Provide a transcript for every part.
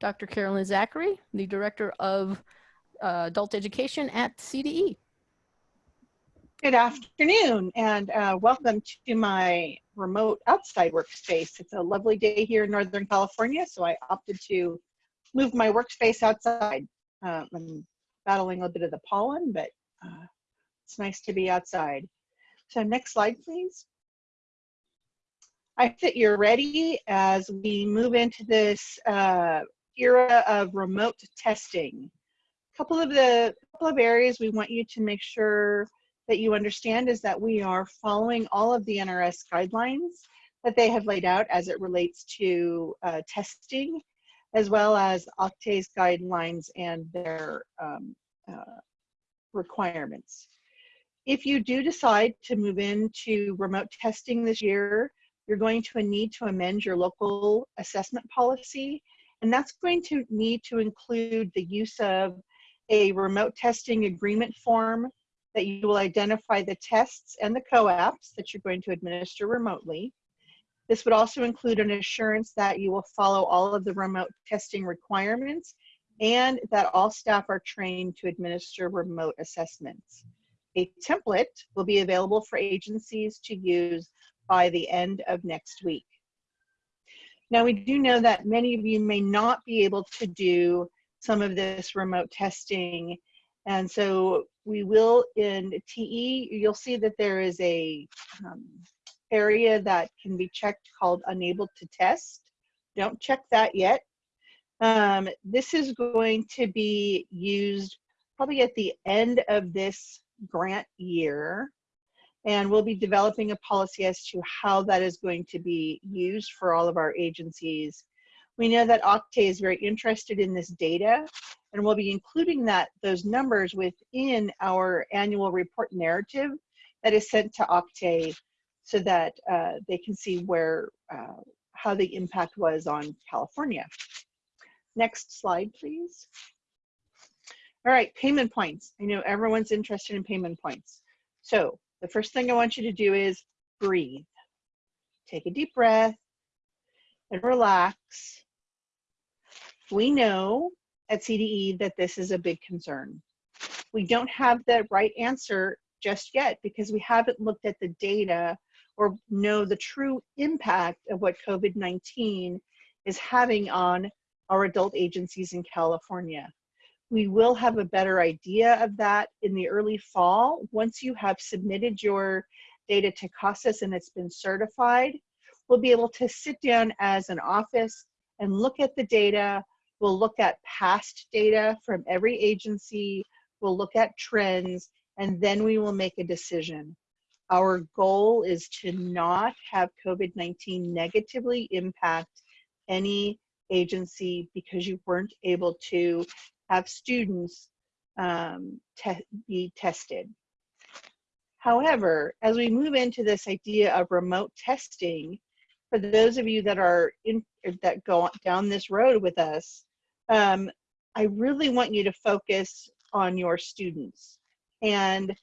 Dr. Carolyn Zachary, the Director of uh, Adult Education at CDE. Good afternoon and uh, welcome to my remote outside workspace. It's a lovely day here in Northern California, so I opted to move my workspace outside. Uh, I'm battling a bit of the pollen, but uh, it's nice to be outside. So next slide, please. I hope that you're ready as we move into this uh, era of remote testing. A couple of the couple of areas we want you to make sure that you understand is that we are following all of the NRS guidelines that they have laid out as it relates to uh, testing, as well as OCTAE's guidelines and their um, uh, requirements. If you do decide to move into remote testing this year, you're going to need to amend your local assessment policy, and that's going to need to include the use of a remote testing agreement form that you will identify the tests and the COAPs that you're going to administer remotely. This would also include an assurance that you will follow all of the remote testing requirements and that all staff are trained to administer remote assessments. A template will be available for agencies to use by the end of next week. Now we do know that many of you may not be able to do some of this remote testing and so we will in TE, you'll see that there is a um, area that can be checked called unable to test. Don't check that yet. Um, this is going to be used probably at the end of this grant year. And we'll be developing a policy as to how that is going to be used for all of our agencies. We know that OCTAE is very interested in this data and we'll be including that those numbers within our annual report narrative that is sent to OCTAE so that uh, they can see where uh, how the impact was on California. Next slide, please. All right, payment points. I know everyone's interested in payment points. So the first thing I want you to do is breathe. Take a deep breath and relax. We know at CDE that this is a big concern. We don't have the right answer just yet because we haven't looked at the data or know the true impact of what COVID-19 is having on our adult agencies in California. We will have a better idea of that in the early fall. Once you have submitted your data to CASAS and it's been certified, we'll be able to sit down as an office and look at the data, We'll look at past data from every agency. We'll look at trends, and then we will make a decision. Our goal is to not have COVID-19 negatively impact any agency because you weren't able to have students um, te be tested. However, as we move into this idea of remote testing, for those of you that are in that go down this road with us, um, I really want you to focus on your students and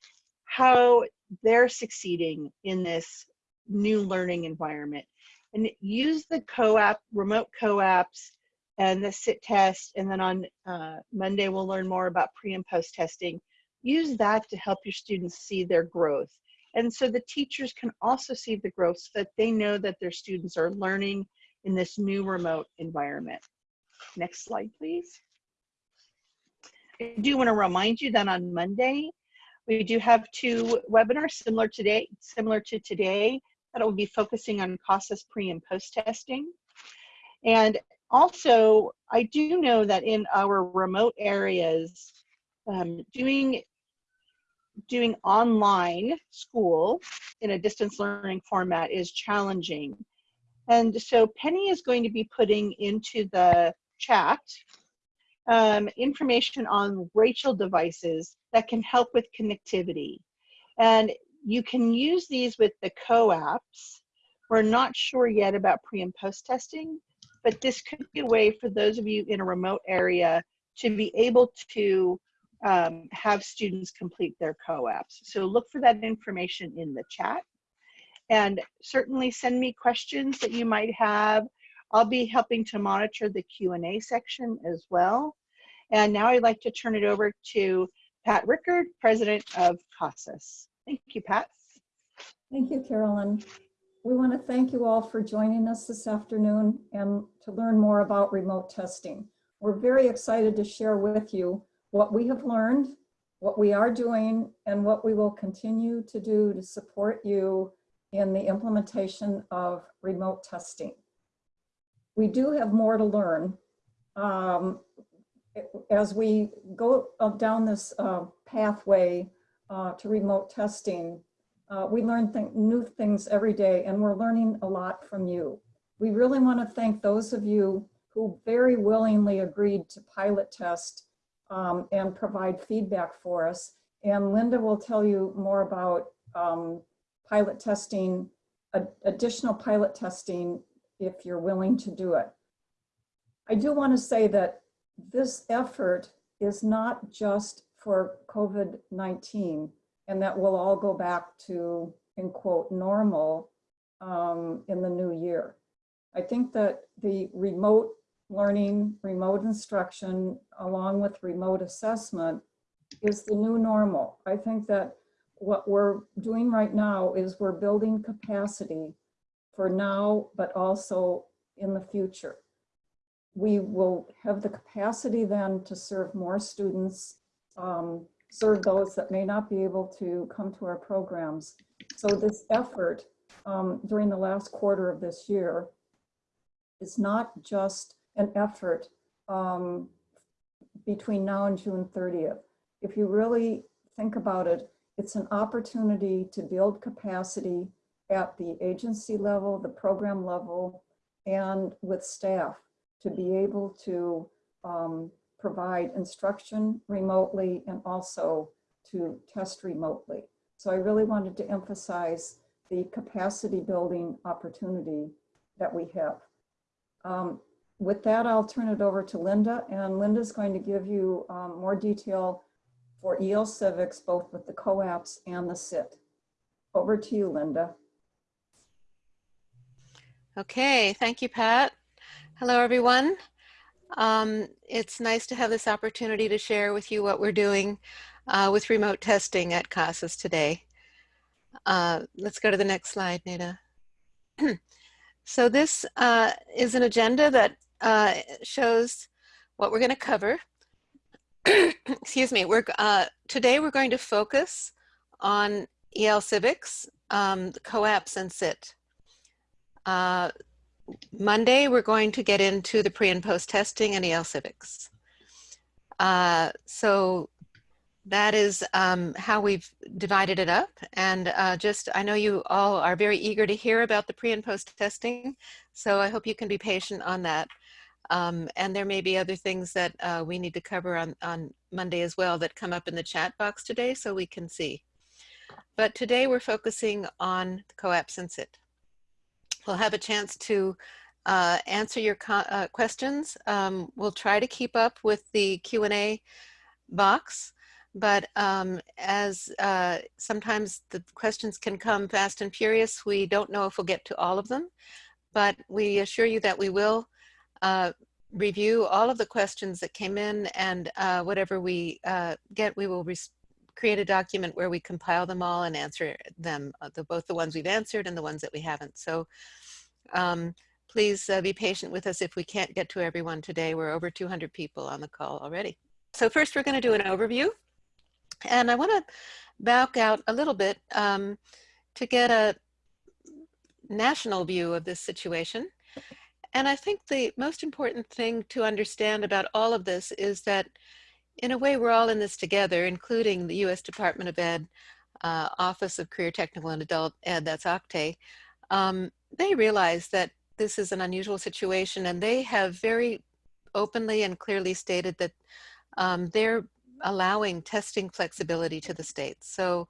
how they're succeeding in this new learning environment. And use the COAP, remote COAPs and the SIT test. And then on uh, Monday, we'll learn more about pre and post testing. Use that to help your students see their growth. And so the teachers can also see the growth so that they know that their students are learning in this new remote environment. Next slide, please. I do want to remind you that on Monday, we do have two webinars similar today, similar to today, that will be focusing on CASAS pre and post testing. And also, I do know that in our remote areas, um, doing doing online school in a distance learning format is challenging. And so Penny is going to be putting into the chat um, information on Rachel devices that can help with connectivity. And you can use these with the COAPs. We're not sure yet about pre and post testing, but this could be a way for those of you in a remote area to be able to um, have students complete their COAPs. So look for that information in the chat. And certainly send me questions that you might have I'll be helping to monitor the Q&A section as well. And now I'd like to turn it over to Pat Rickard, President of CASAS. Thank you, Pat. Thank you, Carolyn. We want to thank you all for joining us this afternoon and to learn more about remote testing. We're very excited to share with you what we have learned, what we are doing, and what we will continue to do to support you in the implementation of remote testing. We do have more to learn. Um, as we go down this uh, pathway uh, to remote testing, uh, we learn th new things every day and we're learning a lot from you. We really want to thank those of you who very willingly agreed to pilot test um, and provide feedback for us. And Linda will tell you more about um, pilot testing, additional pilot testing if you're willing to do it. I do want to say that this effort is not just for COVID-19 and that we'll all go back to, in quote, normal um, in the new year. I think that the remote learning, remote instruction, along with remote assessment is the new normal. I think that what we're doing right now is we're building capacity for now, but also in the future. We will have the capacity then to serve more students, um, serve those that may not be able to come to our programs. So this effort um, during the last quarter of this year is not just an effort um, between now and June 30th. If you really think about it, it's an opportunity to build capacity at the agency level, the program level, and with staff to be able to um, provide instruction remotely and also to test remotely. So I really wanted to emphasize the capacity building opportunity that we have. Um, with that, I'll turn it over to Linda, and Linda's going to give you um, more detail for EL Civics, both with the COAPs and the SIT. Over to you, Linda. Okay, thank you, Pat. Hello, everyone. Um, it's nice to have this opportunity to share with you what we're doing uh, with remote testing at CASAS today. Uh, let's go to the next slide, Nita. so this uh, is an agenda that uh, shows what we're going to cover. Excuse me. We're uh, today we're going to focus on EL Civics, um, COAPS, and SIT. Monday we're going to get into the pre and post testing and EL Civics. Uh, so that is um, how we've divided it up. And uh, just, I know you all are very eager to hear about the pre and post testing. So I hope you can be patient on that. Um, and there may be other things that uh, we need to cover on, on Monday as well that come up in the chat box today so we can see. But today we're focusing on the COAPS and SIT. We'll have a chance to uh, answer your uh, questions. Um, we'll try to keep up with the Q&A box, but um, as uh, sometimes the questions can come fast and furious, we don't know if we'll get to all of them, but we assure you that we will uh, review all of the questions that came in and uh, whatever we uh, get, we will create a document where we compile them all and answer them, uh, the, both the ones we've answered and the ones that we haven't. So um, please uh, be patient with us if we can't get to everyone today. We're over 200 people on the call already. So first we're gonna do an overview. And I wanna back out a little bit um, to get a national view of this situation. And I think the most important thing to understand about all of this is that in a way we're all in this together, including the U.S. Department of Ed, uh, Office of Career Technical and Adult Ed, that's OCTAE. Um, they realize that this is an unusual situation and they have very openly and clearly stated that um, they're allowing testing flexibility to the states. So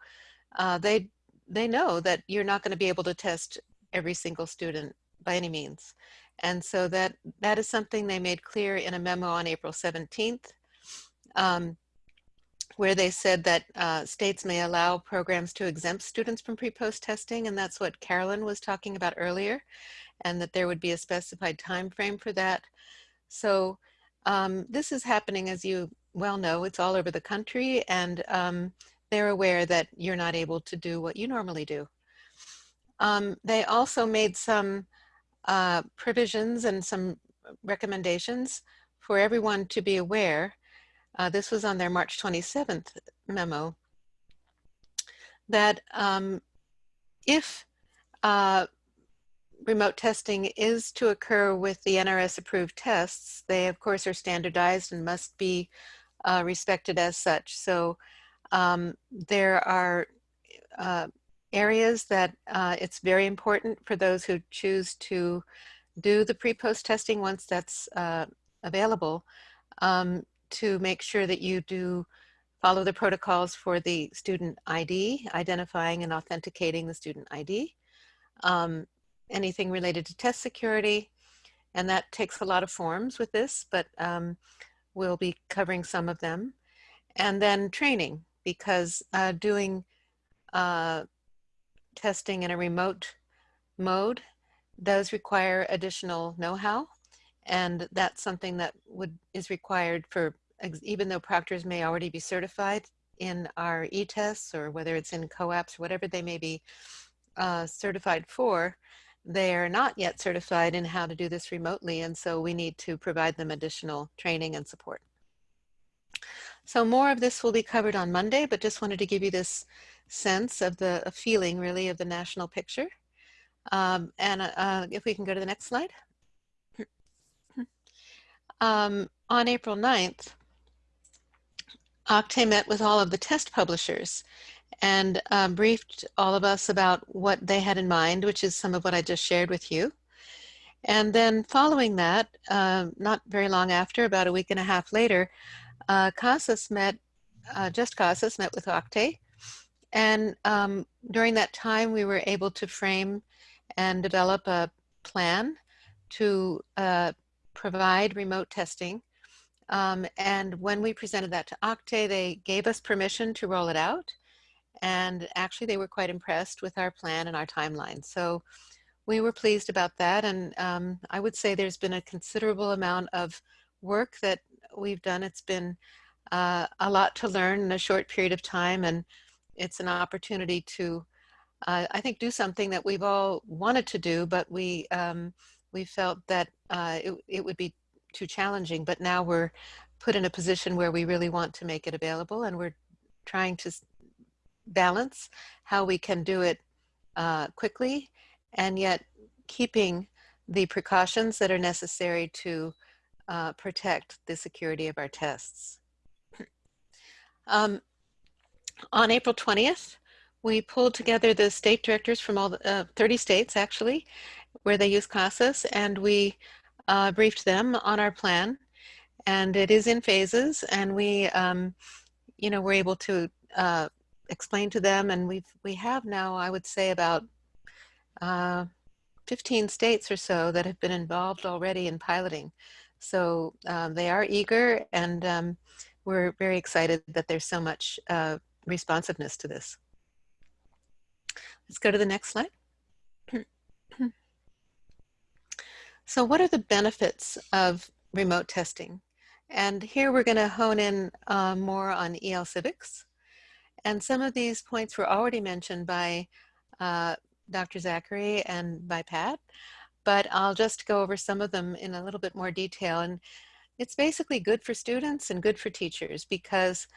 uh, they, they know that you're not going to be able to test every single student by any means. And so that, that is something they made clear in a memo on April 17th, um, where they said that uh, states may allow programs to exempt students from pre-post testing, and that's what Carolyn was talking about earlier. and that there would be a specified time frame for that. So um, this is happening, as you well know, it's all over the country, and um, they're aware that you're not able to do what you normally do. Um, they also made some uh, provisions and some recommendations for everyone to be aware. Uh, this was on their March 27th memo that um, if uh, remote testing is to occur with the NRS approved tests, they of course are standardized and must be uh, respected as such. So um, there are uh, areas that uh, it's very important for those who choose to do the pre-post testing once that's uh, available um, to make sure that you do follow the protocols for the student ID, identifying and authenticating the student ID, um, anything related to test security, and that takes a lot of forms with this, but um, we'll be covering some of them. And then training, because uh, doing uh, testing in a remote mode does require additional know-how and that's something that would is required for even though proctors may already be certified in our e-tests or whether it's in COAPs whatever they may be uh, certified for they are not yet certified in how to do this remotely and so we need to provide them additional training and support so more of this will be covered on Monday but just wanted to give you this sense of the feeling really of the national picture. Um, and uh, if we can go to the next slide. Um, on April 9th, OCTAE met with all of the test publishers and um, briefed all of us about what they had in mind, which is some of what I just shared with you. And then following that, uh, not very long after, about a week and a half later, uh, CASAS met, uh, just CASAS met with OCTAE and um, during that time, we were able to frame and develop a plan to uh, provide remote testing. Um, and when we presented that to OCTAE, they gave us permission to roll it out. And actually, they were quite impressed with our plan and our timeline. So we were pleased about that. And um, I would say there's been a considerable amount of work that we've done. It's been uh, a lot to learn in a short period of time. And it's an opportunity to, uh, I think, do something that we've all wanted to do, but we um, we felt that uh, it, it would be too challenging. But now we're put in a position where we really want to make it available, and we're trying to balance how we can do it uh, quickly and yet keeping the precautions that are necessary to uh, protect the security of our tests. Um, on April 20th, we pulled together the state directors from all the, uh, 30 states actually, where they use CASAS, and we uh, briefed them on our plan. And it is in phases, and we, um, you know, we're able to uh, explain to them, and we've we have now, I would say, about uh, 15 states or so that have been involved already in piloting. So um, they are eager, and um, we're very excited that there's so much uh, responsiveness to this. Let's go to the next slide. so what are the benefits of remote testing? And here we're going to hone in uh, more on EL civics. And some of these points were already mentioned by uh, Dr. Zachary and by Pat, but I'll just go over some of them in a little bit more detail. And it's basically good for students and good for teachers because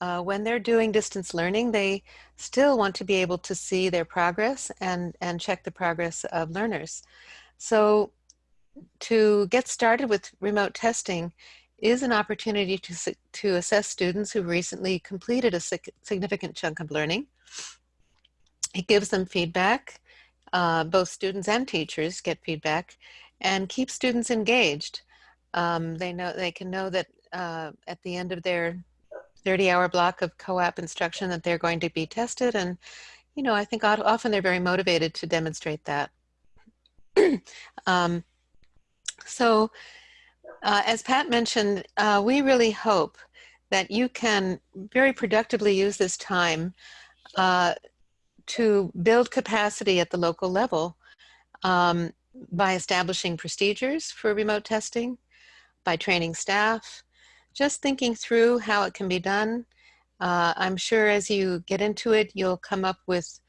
uh, when they're doing distance learning, they still want to be able to see their progress and, and check the progress of learners. So to get started with remote testing is an opportunity to, to assess students who recently completed a significant chunk of learning. It gives them feedback. Uh, both students and teachers get feedback and keep students engaged. Um, they know they can know that uh, at the end of their 30 hour block of COAP instruction that they're going to be tested. And, you know, I think often they're very motivated to demonstrate that. um, so uh, as Pat mentioned, uh, we really hope that you can very productively use this time uh, to build capacity at the local level um, by establishing procedures for remote testing, by training staff, just thinking through how it can be done. Uh, I'm sure as you get into it, you'll come up with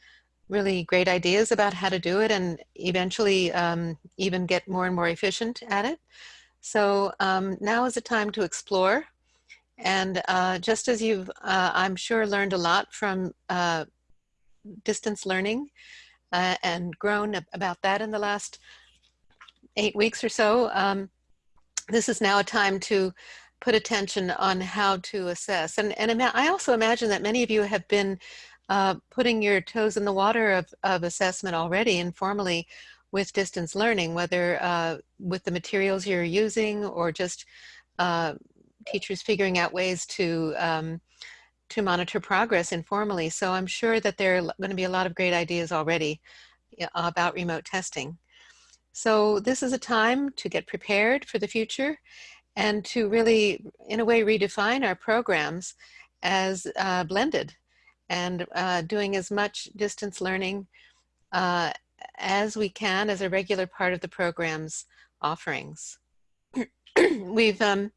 really great ideas about how to do it and eventually um, even get more and more efficient at it. So um, now is the time to explore. And uh, just as you've, uh, I'm sure, learned a lot from uh, distance learning uh, and grown about that in the last eight weeks or so, um, this is now a time to put attention on how to assess. And, and I also imagine that many of you have been uh, putting your toes in the water of, of assessment already informally with distance learning, whether uh, with the materials you're using or just uh, teachers figuring out ways to um, to monitor progress informally. So I'm sure that there are going to be a lot of great ideas already about remote testing. So this is a time to get prepared for the future and to really, in a way, redefine our programs as uh, blended and uh, doing as much distance learning uh, as we can as a regular part of the program's offerings. We've um,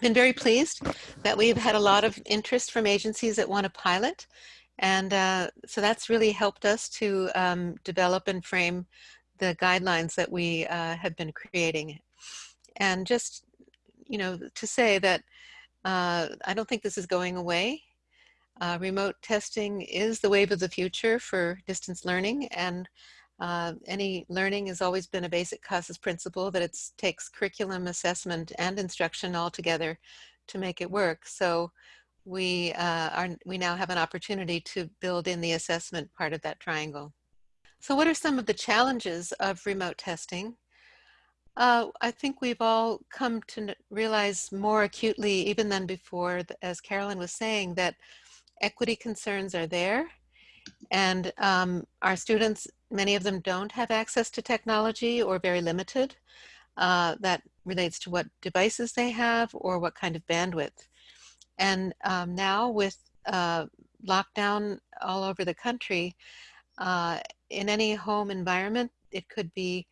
been very pleased that we've had a lot of interest from agencies that want to pilot. And uh, so that's really helped us to um, develop and frame the guidelines that we uh, have been creating. And just, you know, to say that uh, I don't think this is going away. Uh, remote testing is the wave of the future for distance learning and uh, any learning has always been a basic CASAS principle that it takes curriculum assessment and instruction all together to make it work. So we, uh, are, we now have an opportunity to build in the assessment part of that triangle. So what are some of the challenges of remote testing? Uh, I think we've all come to realize more acutely, even than before, as Carolyn was saying, that equity concerns are there and um, our students, many of them don't have access to technology or very limited. Uh, that relates to what devices they have or what kind of bandwidth. And um, now with uh, lockdown all over the country, uh, in any home environment, it could be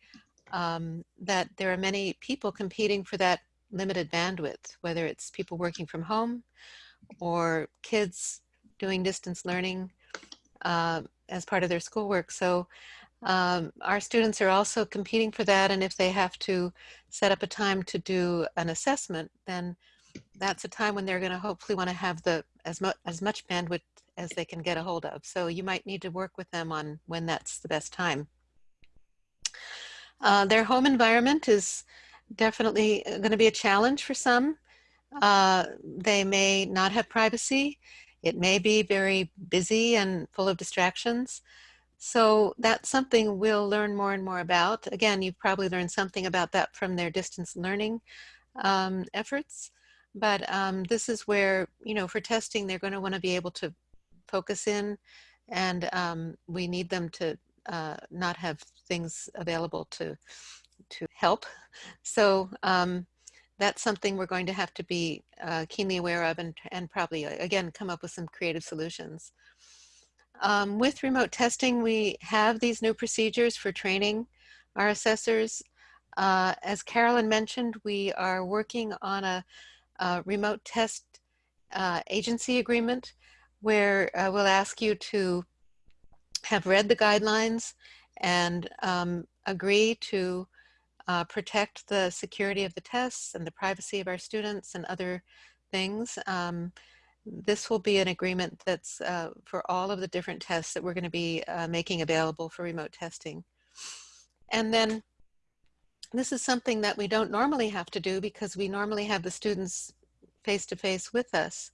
um, that there are many people competing for that limited bandwidth, whether it's people working from home or kids doing distance learning uh, as part of their schoolwork. So um, our students are also competing for that. And if they have to set up a time to do an assessment, then that's a time when they're going to hopefully want to have the as, mu as much bandwidth as they can get a hold of. So you might need to work with them on when that's the best time. Uh, their home environment is definitely going to be a challenge for some. Uh, they may not have privacy. It may be very busy and full of distractions. So that's something we'll learn more and more about. Again, you've probably learned something about that from their distance learning um, efforts. But um, this is where, you know, for testing, they're going to want to be able to focus in and um, we need them to uh, not have things available to to help. So um, that's something we're going to have to be uh, keenly aware of and, and probably, uh, again, come up with some creative solutions. Um, with remote testing, we have these new procedures for training our assessors. Uh, as Carolyn mentioned, we are working on a, a remote test uh, agency agreement where uh, we'll ask you to have read the guidelines and um, agree to uh, protect the security of the tests and the privacy of our students and other things. Um, this will be an agreement that's uh, for all of the different tests that we're going to be uh, making available for remote testing. And then this is something that we don't normally have to do because we normally have the students face-to-face -face with us.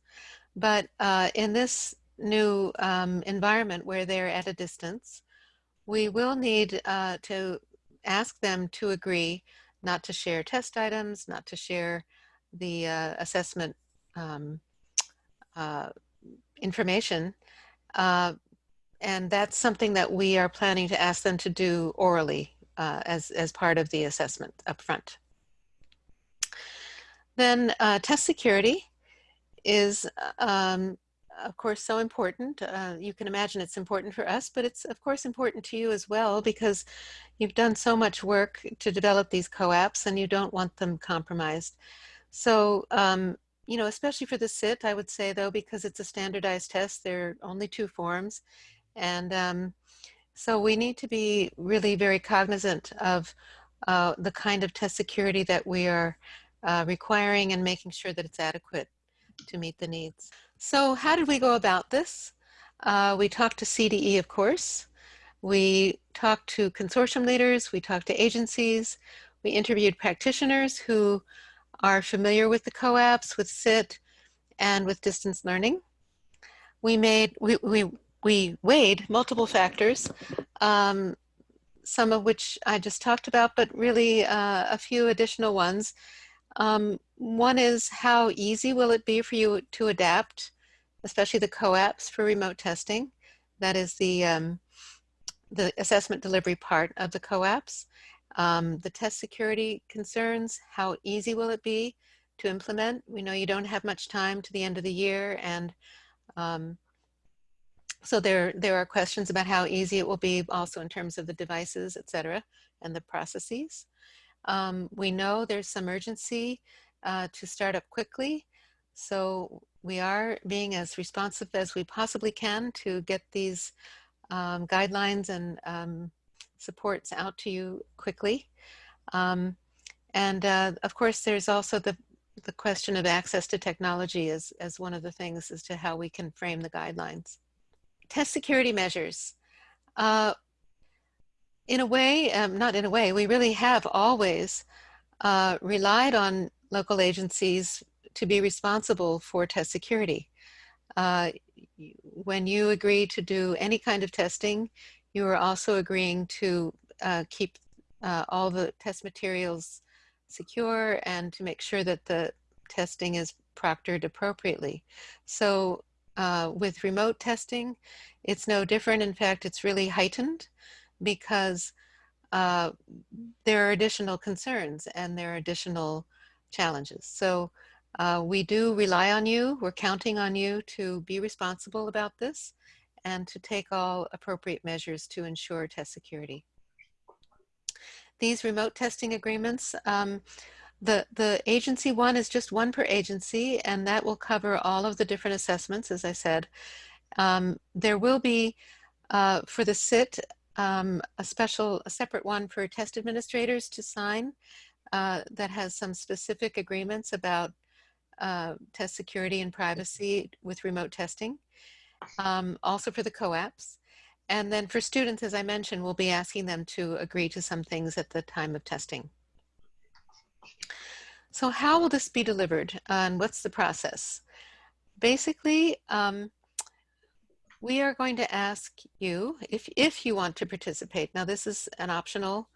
But uh, in this new um, environment where they're at a distance, we will need uh, to ask them to agree not to share test items, not to share the uh, assessment um, uh, information. Uh, and that's something that we are planning to ask them to do orally uh, as, as part of the assessment up front. Then uh, test security is um, of course, so important. Uh, you can imagine it's important for us, but it's of course important to you as well because you've done so much work to develop these COAPs and you don't want them compromised. So, um, you know, especially for the SIT, I would say though, because it's a standardized test, there are only two forms. And um, so we need to be really very cognizant of uh, the kind of test security that we are uh, requiring and making sure that it's adequate to meet the needs. So how did we go about this? Uh, we talked to CDE, of course. We talked to consortium leaders. We talked to agencies. We interviewed practitioners who are familiar with the COAPs, with SIT, and with distance learning. We made, we, we, we weighed multiple factors, um, some of which I just talked about, but really uh, a few additional ones. Um, one is how easy will it be for you to adapt, especially the COAPs for remote testing. That is the, um, the assessment delivery part of the COAPs. Um, the test security concerns, how easy will it be to implement? We know you don't have much time to the end of the year and um, so there, there are questions about how easy it will be also in terms of the devices, et cetera, and the processes. Um, we know there's some urgency uh, to start up quickly. So we are being as responsive as we possibly can to get these um, guidelines and um, supports out to you quickly. Um, and uh, of course, there's also the, the question of access to technology as, as one of the things as to how we can frame the guidelines. Test security measures. Uh, in a way, um, not in a way, we really have always uh, relied on local agencies to be responsible for test security. Uh, when you agree to do any kind of testing, you are also agreeing to uh, keep uh, all the test materials secure and to make sure that the testing is proctored appropriately. So uh, with remote testing, it's no different. In fact, it's really heightened because uh, there are additional concerns and there are additional challenges. So uh, we do rely on you. We're counting on you to be responsible about this and to take all appropriate measures to ensure test security. These remote testing agreements, um, the, the agency one is just one per agency and that will cover all of the different assessments, as I said. Um, there will be, uh, for the SIT, um, a special, a separate one for test administrators to sign uh, that has some specific agreements about uh, test security and privacy with remote testing um, also for the COAPs. And then for students, as I mentioned, we'll be asking them to agree to some things at the time of testing. So how will this be delivered and what's the process? Basically, um, we are going to ask you if, if you want to participate. Now this is an optional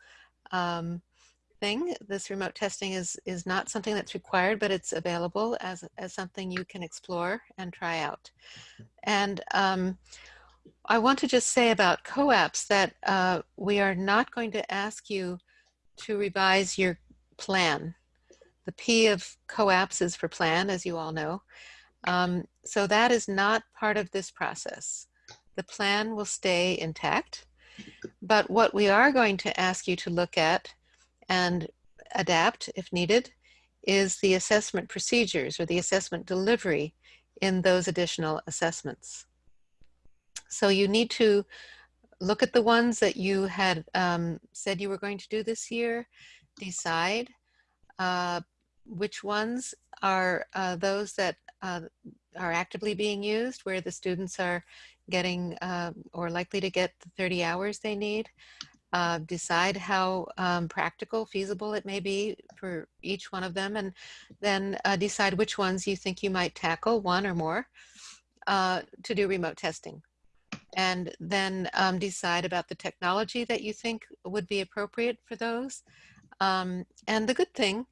um, thing. This remote testing is, is not something that's required, but it's available as, as something you can explore and try out. And um, I want to just say about COAPs that uh, we are not going to ask you to revise your plan. The P of COAPs is for plan, as you all know. Um, so that is not part of this process. The plan will stay intact. But what we are going to ask you to look at and adapt if needed is the assessment procedures or the assessment delivery in those additional assessments. So you need to look at the ones that you had um, said you were going to do this year, decide uh, which ones are uh, those that uh, are actively being used, where the students are getting uh, or likely to get the 30 hours they need, uh, decide how um, practical, feasible it may be for each one of them, and then uh, decide which ones you think you might tackle, one or more, uh, to do remote testing. And then um, decide about the technology that you think would be appropriate for those. Um, and the good thing,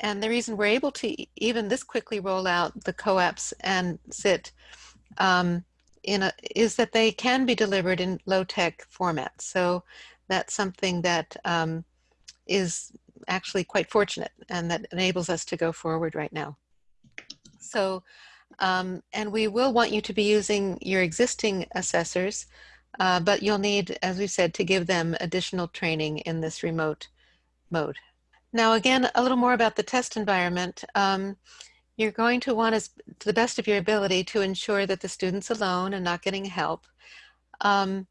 and the reason we're able to even this quickly roll out the COAPs and SIT um, in a, is that they can be delivered in low-tech formats. So that's something that um, is actually quite fortunate and that enables us to go forward right now. So Um, and we will want you to be using your existing assessors, uh, but you'll need, as we said, to give them additional training in this remote mode. Now, again, a little more about the test environment. Um, you're going to want, as, to the best of your ability, to ensure that the student's alone and not getting help. Um,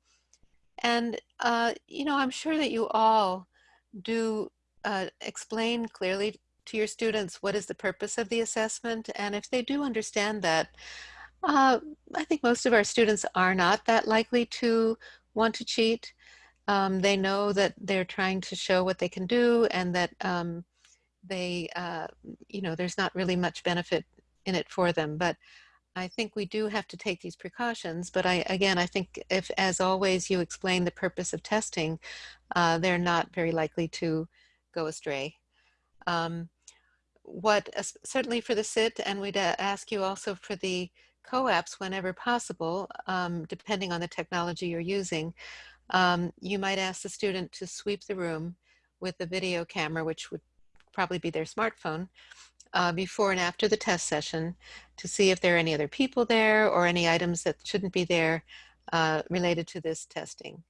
and, uh, you know, I'm sure that you all do uh, explain clearly to your students what is the purpose of the assessment. And if they do understand that, uh, I think most of our students are not that likely to want to cheat. Um, they know that they're trying to show what they can do and that um, they, uh, you know, there's not really much benefit in it for them. But I think we do have to take these precautions. But I, again, I think if, as always, you explain the purpose of testing, uh, they're not very likely to go astray. Um, what, uh, certainly for the SIT, and we'd uh, ask you also for the COAPs whenever possible, um, depending on the technology you're using, um, you might ask the student to sweep the room with a video camera, which would probably be their smartphone, uh, before and after the test session to see if there are any other people there or any items that shouldn't be there uh, related to this testing.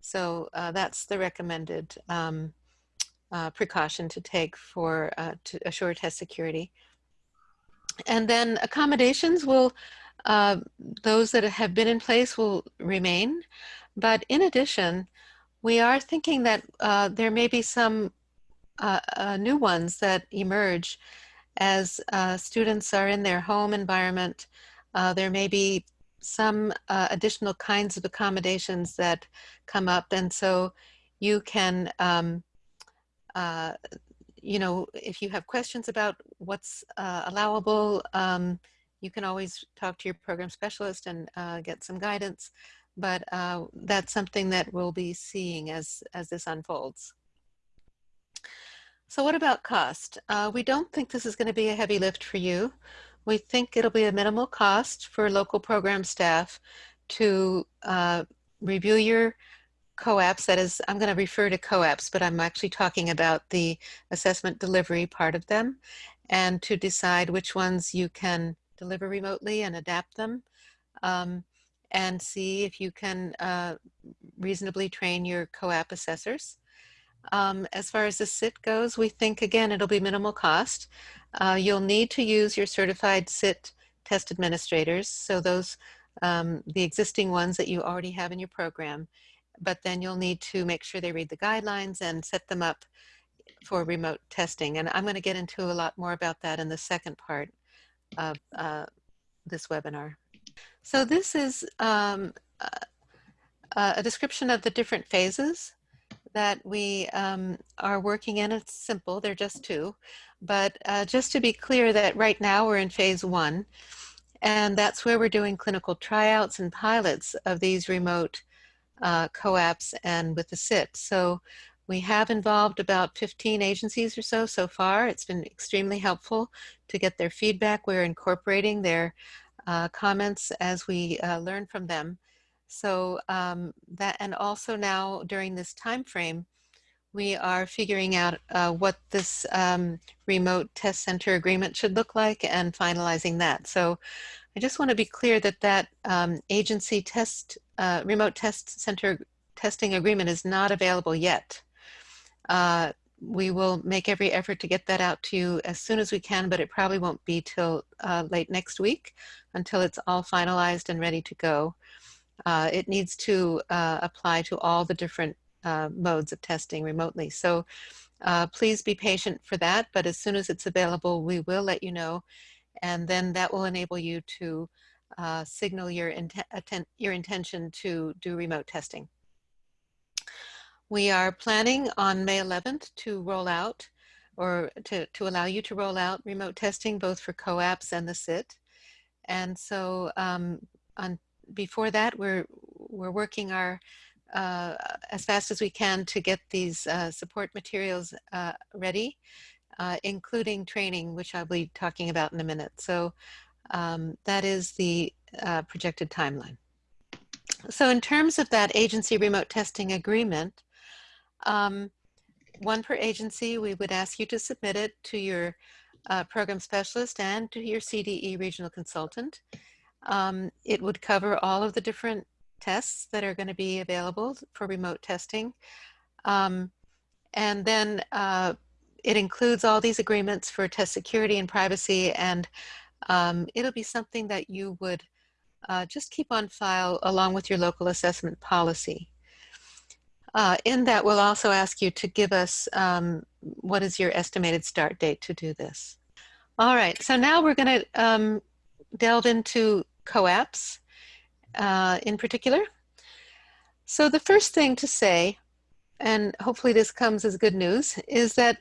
So uh, that's the recommended um, uh, precaution to take for uh, to assure test security. And then accommodations will, uh, those that have been in place will remain. But in addition, we are thinking that uh, there may be some uh, uh, new ones that emerge as uh, students are in their home environment. Uh, there may be some uh, additional kinds of accommodations that come up. And so you can, um, you know, if you have questions about what's allowable, um, you can always talk to your program specialist and get some guidance but uh, that's something that we'll be seeing as, as this unfolds. So what about cost? Uh, we don't think this is going to be a heavy lift for you. We think it'll be a minimal cost for local program staff to uh, review your COAPs. That is, I'm going to refer to COAPs, but I'm actually talking about the assessment delivery part of them and to decide which ones you can deliver remotely and adapt them. Um, and see if you can uh, reasonably train your COAP assessors. Um, as far as the SIT goes, we think, again, it'll be minimal cost. Uh, you'll need to use your certified SIT test administrators, so those, um, the existing ones that you already have in your program, but then you'll need to make sure they read the guidelines and set them up for remote testing. And I'm going to get into a lot more about that in the second part of uh, this webinar. So this is um, a description of the different phases that we um, are working in. It's simple, they're just two. But uh, just to be clear that right now we're in phase one, and that's where we're doing clinical tryouts and pilots of these remote uh, COAPs and with the SIT. So we have involved about 15 agencies or so so far. It's been extremely helpful to get their feedback. We're incorporating their uh, comments as we uh, learn from them. So um, that, and also now during this time frame, we are figuring out uh, what this um, remote test center agreement should look like and finalizing that. So I just want to be clear that that um, agency test, uh, remote test center testing agreement is not available yet. We will make every effort to get that out to you as soon as we can, but it probably won't be till uh, late next week until it's all finalized and ready to go. Uh, it needs to uh, apply to all the different uh, modes of testing remotely. So uh, please be patient for that, but as soon as it's available, we will let you know. And then that will enable you to uh, signal your, inten your intention to do remote testing. We are planning on May 11th to roll out or to, to allow you to roll out remote testing both for COAPs and the SIT. And so um, on, before that, we're, we're working our uh, as fast as we can to get these uh, support materials uh, ready, uh, including training, which I'll be talking about in a minute. So um, that is the uh, projected timeline. So in terms of that agency remote testing agreement, um, one per agency, we would ask you to submit it to your uh, program specialist and to your CDE regional consultant. Um, it would cover all of the different tests that are going to be available for remote testing. Um, and then uh, it includes all these agreements for test security and privacy and um, it'll be something that you would uh, just keep on file along with your local assessment policy. Uh, in that, we'll also ask you to give us um, what is your estimated start date to do this. All right, so now we're going to um, delve into COAPs uh, in particular. So the first thing to say, and hopefully this comes as good news, is that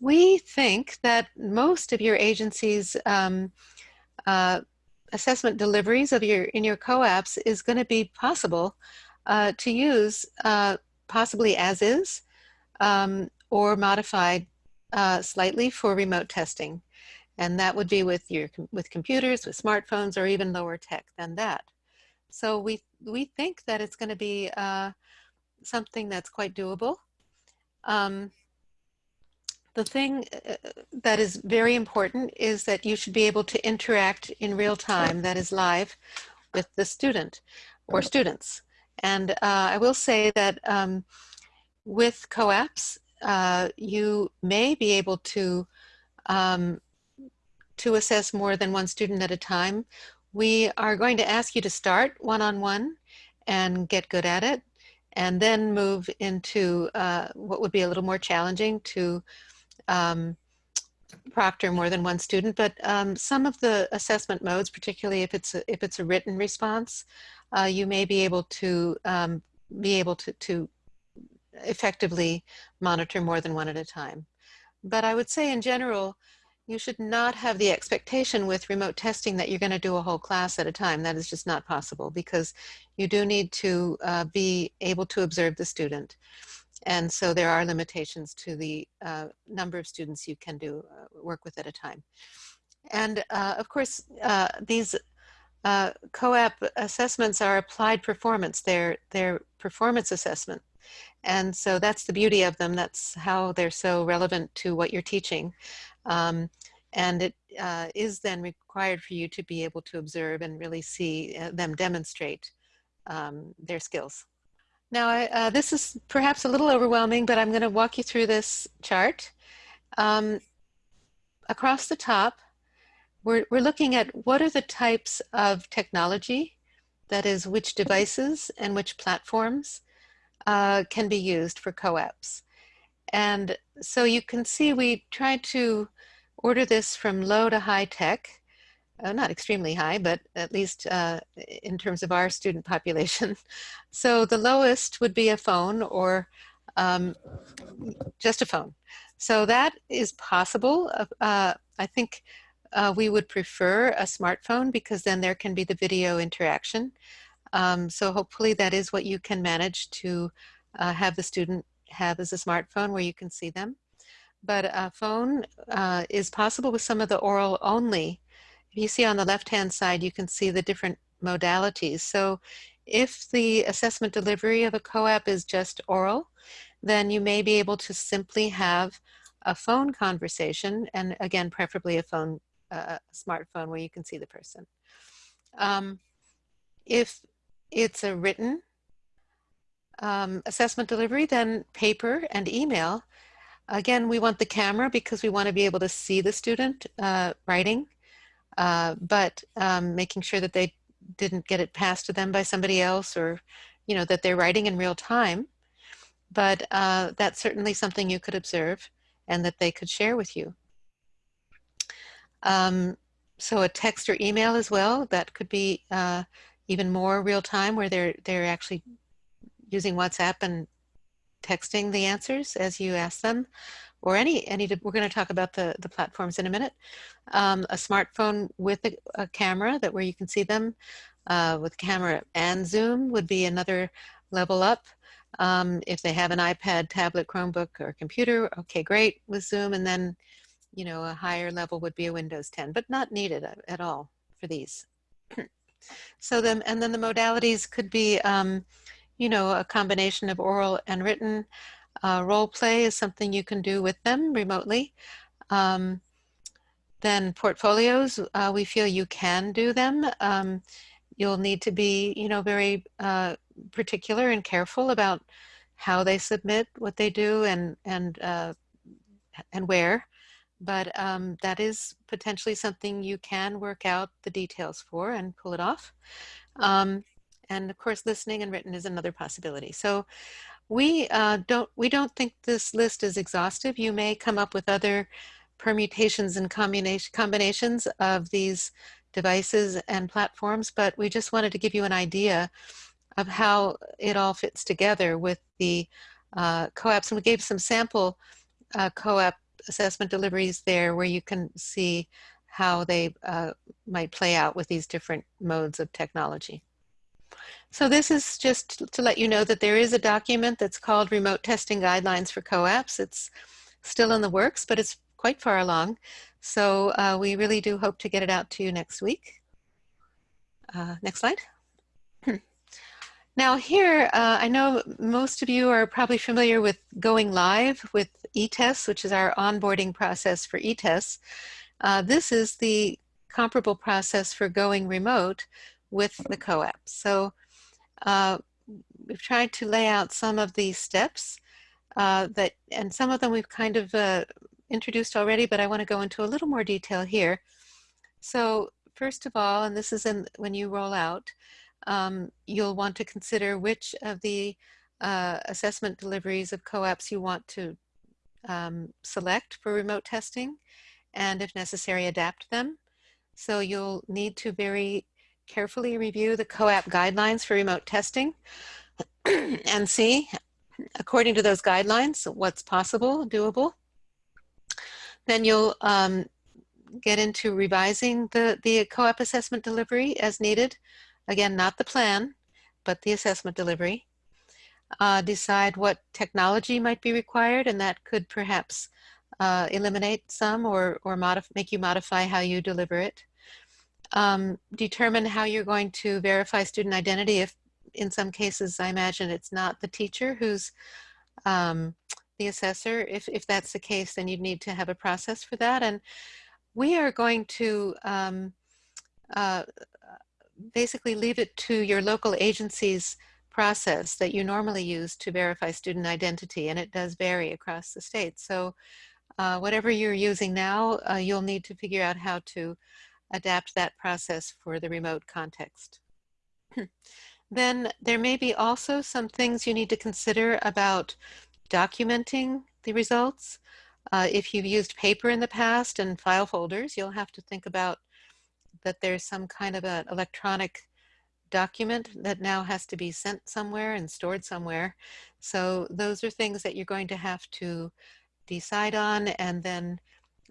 we think that most of your agency's um, uh, assessment deliveries of your in your COAPs is going to be possible uh, to use uh, possibly as is um, or modified uh, slightly for remote testing. And that would be with your with computers, with smartphones, or even lower tech than that. So we we think that it's going to be uh, something that's quite doable. Um, the thing uh, that is very important is that you should be able to interact in real time, that is live, with the student or students. And uh, I will say that um, with COAPs, uh, you may be able to um, to assess more than one student at a time. We are going to ask you to start one-on-one -on -one and get good at it, and then move into uh, what would be a little more challenging to um, proctor more than one student, but um, some of the assessment modes, particularly if it's a, if it's a written response, uh, you may be able to um, be able to, to effectively monitor more than one at a time. But I would say in general, you should not have the expectation with remote testing that you're going to do a whole class at a time. That is just not possible because you do need to uh, be able to observe the student. And so there are limitations to the uh, number of students you can do uh, work with at a time. And uh, of course, uh, these uh, COAP assessments are applied performance. They're, they're performance assessment. And so that's the beauty of them. That's how they're so relevant to what you're teaching. Um, and it uh, is then required for you to be able to observe and really see them demonstrate um, their skills. Now, I, uh, this is perhaps a little overwhelming, but I'm going to walk you through this chart. Um, across the top, we're, we're looking at what are the types of technology, that is, which devices and which platforms uh, can be used for COAPs. And so you can see we tried to order this from low to high tech uh, not extremely high, but at least uh, in terms of our student population. So the lowest would be a phone or um, just a phone. So that is possible. Uh, I think uh, we would prefer a smartphone because then there can be the video interaction. Um, so hopefully that is what you can manage to uh, have the student have as a smartphone where you can see them. But a phone uh, is possible with some of the oral only If you see on the left-hand side, you can see the different modalities. So if the assessment delivery of a COAP is just oral, then you may be able to simply have a phone conversation, and again, preferably a phone, uh, smartphone where you can see the person. Um, if it's a written um, assessment delivery, then paper and email. Again, we want the camera because we want to be able to see the student uh, writing uh, but um, making sure that they didn't get it passed to them by somebody else or, you know, that they're writing in real time. But uh, that's certainly something you could observe and that they could share with you. Um, so a text or email as well, that could be uh, even more real time where they're, they're actually using WhatsApp and texting the answers as you ask them or any, any we're going to talk about the, the platforms in a minute. Um, a smartphone with a, a, camera that where you can see them uh, with camera and Zoom would be another level up. Um, if they have an iPad, tablet, Chromebook, or computer, okay, great with Zoom. And then, you know, a higher level would be a Windows 10, but not needed at all for these. so then, and then the modalities could be, um, you know, a combination of oral and written. Uh, role play is something you can do with them remotely. Um, then portfolios, uh, we feel you can do them. Um, you'll need to be, you know, very uh, particular and careful about how they submit what they do and and uh, and where. But um, that is potentially something you can work out the details for and pull it off. Um, and of course, listening and written is another possibility. So we uh, don't we don't think this list is exhaustive. You may come up with other permutations and combination combinations of these devices and platforms, but we just wanted to give you an idea of how it all fits together with the uh, COAPs. And we gave some sample uh, COAP assessment deliveries there where you can see how they uh, might play out with these different modes of technology. So this is just to let you know that there is a document that's called Remote Testing Guidelines for COAPs. It's still in the works, but it's quite far along. So uh, we really do hope to get it out to you next week. Uh, next slide. Now here, uh, I know most of you are probably familiar with going live with eTests, which is our onboarding process for eTests. Uh, this is the comparable process for going remote with the COAP. So uh, we've tried to lay out some of these steps uh, that, and some of them we've kind of uh, introduced already, but I want to go into a little more detail here. So first of all, and this is in when you roll out, um, you'll want to consider which of the uh, assessment deliveries of COAPs you want to um, select for remote testing and if necessary adapt them. So you'll need to very carefully review the COAP guidelines for remote testing and see, according to those guidelines, what's possible, doable. Then you'll um, get into revising the, the COAP assessment delivery as needed Again, not the plan, but the assessment delivery. Uh, decide what technology might be required, and that could perhaps uh, eliminate some or, or make you modify how you deliver it. Um, determine how you're going to verify student identity if in some cases I imagine it's not the teacher who's um, the assessor. If, if that's the case, then you'd need to have a process for that. And we are going to um, uh, basically leave it to your local agency's process that you normally use to verify student identity, and it does vary across the state. So uh, whatever you're using now, uh, you'll need to figure out how to adapt that process for the remote context. then there may be also some things you need to consider about documenting the results. Uh, if you've used paper in the past and file folders, you'll have to think about that there's some kind of an electronic document that now has to be sent somewhere and stored somewhere. So those are things that you're going to have to decide on and then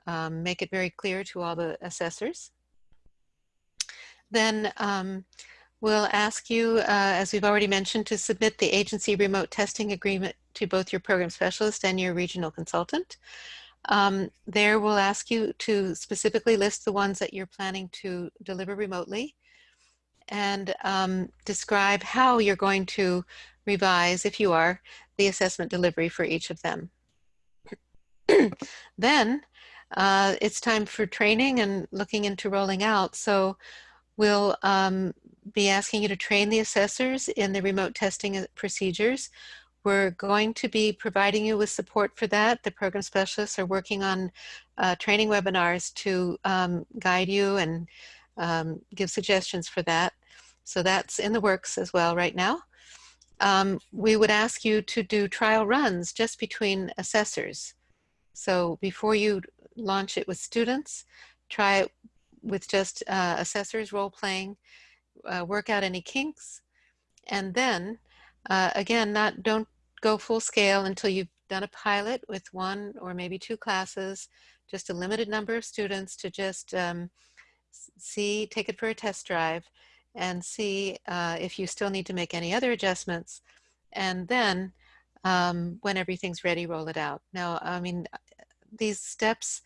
um, make it very clear to all the assessors. Then um, we'll ask you, uh, as we've already mentioned, to submit the agency remote testing agreement to both your program specialist and your regional consultant. Um, there we'll ask you to specifically list the ones that you're planning to deliver remotely and um, describe how you're going to revise, if you are, the assessment delivery for each of them. then uh, it's time for training and looking into rolling out. So we'll um, be asking you to train the assessors in the remote testing uh, procedures. We're going to be providing you with support for that. The program specialists are working on uh, training webinars to um, guide you and um, give suggestions for that. So that's in the works as well right now. Um, we would ask you to do trial runs just between assessors. So before you launch it with students, try it with just uh, assessors role playing, uh, work out any kinks, and then uh, again, not don't go full scale until you've done a pilot with one or maybe two classes, just a limited number of students to just um, see, take it for a test drive and see uh, if you still need to make any other adjustments. And then um, when everything's ready, roll it out. Now, I mean, these steps,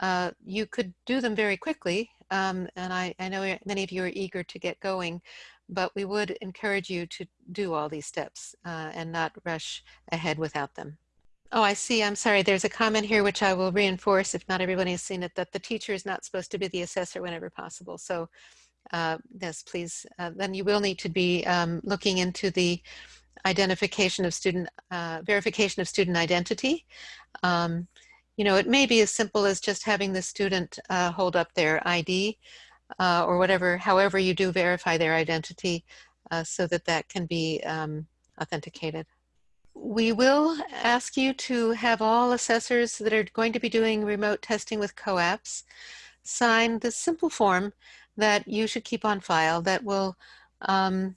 uh, you could do them very quickly. Um, and I, I know many of you are eager to get going, but we would encourage you to do all these steps uh, and not rush ahead without them. Oh, I see. I'm sorry. There's a comment here which I will reinforce if not everybody has seen it, that the teacher is not supposed to be the assessor whenever possible. So uh, yes, please. Uh, then you will need to be um, looking into the identification of student, uh, verification of student identity. Um, you know, it may be as simple as just having the student uh, hold up their ID uh, or whatever, however you do verify their identity uh, so that that can be um, authenticated. We will ask you to have all assessors that are going to be doing remote testing with COAPs sign this simple form that you should keep on file that will um,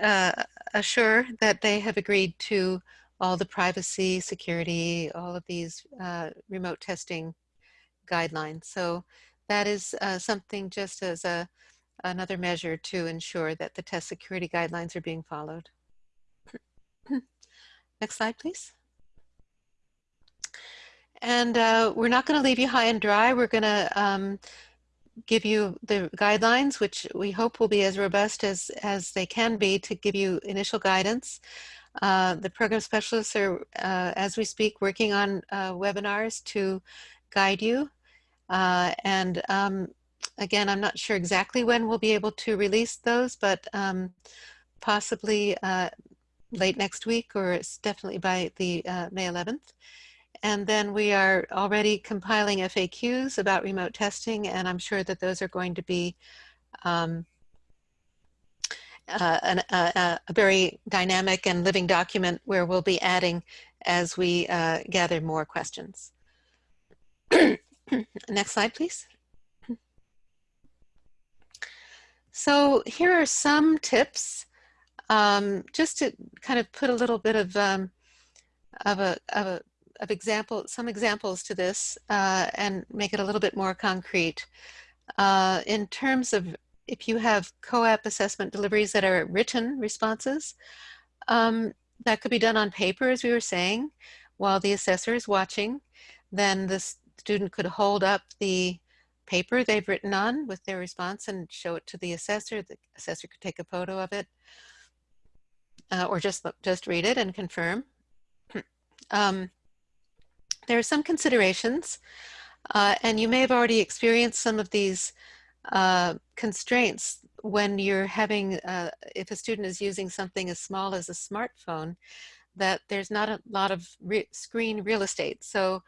uh, assure that they have agreed to all the privacy, security, all of these uh, remote testing guidelines. So that is uh, something just as a another measure to ensure that the test security guidelines are being followed. Next slide, please. And uh, we're not going to leave you high and dry. We're going to um, give you the guidelines, which we hope will be as robust as, as they can be to give you initial guidance. Uh, the program specialists are, uh, as we speak, working on uh, webinars to guide you. Uh, and um, again, I'm not sure exactly when we'll be able to release those, but um, possibly uh, late next week or it's definitely by the uh, May 11th. And then we are already compiling FAQs about remote testing, and I'm sure that those are going to be um, uh, an, uh, a very dynamic and living document where we'll be adding as we uh, gather more questions. Next slide, please. So here are some tips um, just to kind of put a little bit of um, of a, of a of example, some examples to this uh, and make it a little bit more concrete. Uh, in terms of if you have COAP assessment deliveries that are written responses, um, that could be done on paper, as we were saying, while the assessor is watching. Then the student could hold up the paper they've written on with their response and show it to the assessor. The assessor could take a photo of it uh, or just, just read it and confirm. um, there are some considerations, uh, and you may have already experienced some of these uh, constraints when you're having, uh, if a student is using something as small as a smartphone, that there's not a lot of re screen real estate. So,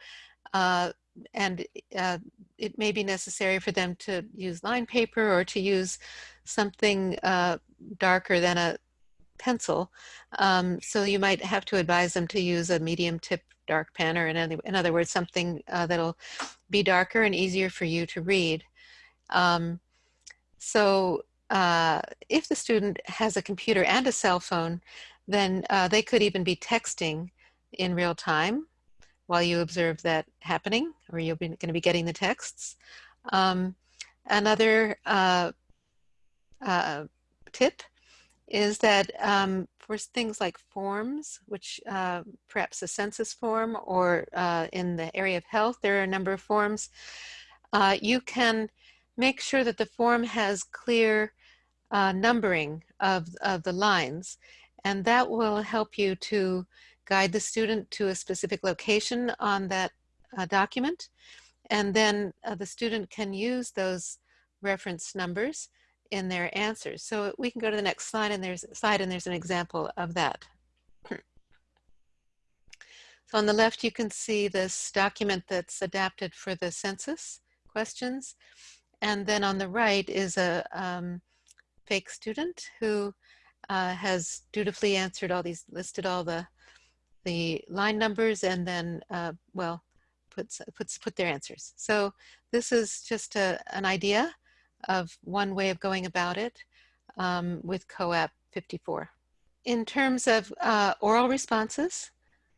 uh, and uh, it may be necessary for them to use line paper or to use something uh, darker than a pencil. Um, so you might have to advise them to use a medium tip dark pen or in, other, in other words, something uh, that'll be darker and easier for you to read. Um, so uh, if the student has a computer and a cell phone, then uh, they could even be texting in real time while you observe that happening, or you're going to be getting the texts. Um, another uh, uh, tip is that um, for things like forms, which uh, perhaps a census form or uh, in the area of health, there are a number of forms, uh, you can make sure that the form has clear uh, numbering of, of the lines. And that will help you to guide the student to a specific location on that uh, document. And then uh, the student can use those reference numbers in their answers. So we can go to the next slide and there's slide and there's an example of that. so on the left you can see this document that's adapted for the census questions. And then on the right is a um, fake student who uh, has dutifully answered all these, listed all the the line numbers and then, uh, well, puts, puts, put their answers. So this is just a, an idea of one way of going about it um, with COAP 54. In terms of uh, oral responses,